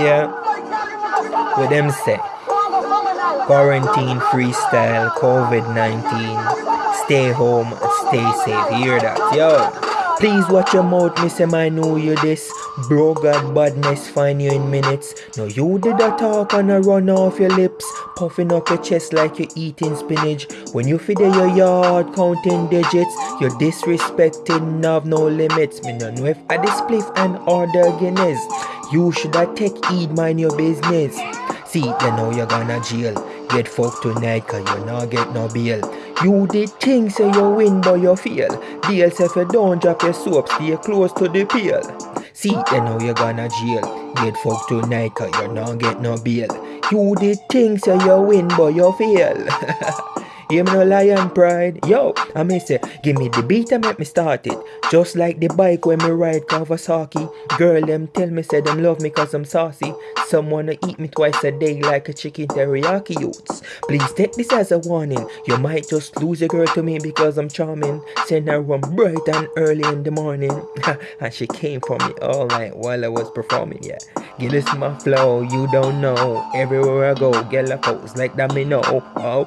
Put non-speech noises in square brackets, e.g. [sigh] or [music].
Yeah. With them say. Quarantine freestyle, COVID 19. Stay home stay safe. Hear that? Yo. Please watch your mouth, me say I know you this. Bro, got badness find you in minutes. No, you did a talk and a run off your lips. Puffing up your chest like you're eating spinach. When you feed your yard counting digits, you're disrespecting have no limits. Me no know if I display and order Guinness. You should have take heed, mind your business. See, you know you're gonna jail. Get fucked tonight cause you not get no bail. You did things say you win but you fail. Deal if you don't drop your soap, stay close to the peel. See, you know you're gonna jail. Get fucked tonight cause you not get no bail. You did things say you win but you fail. [laughs] Me no lion pride. Yo, I may say, give me the beat and make me start it. Just like the bike when me ride Kawasaki. Girl, them tell me say them love me cause I'm saucy. Some wanna eat me twice a day like a chicken teriyaki youths. Please take this as a warning. You might just lose a girl to me because I'm charming. Send her one bright and early in the morning. and she came for me all night while I was performing, yeah. Give this my flow, you don't know. Everywhere I go, get a pose like that me know. Oh,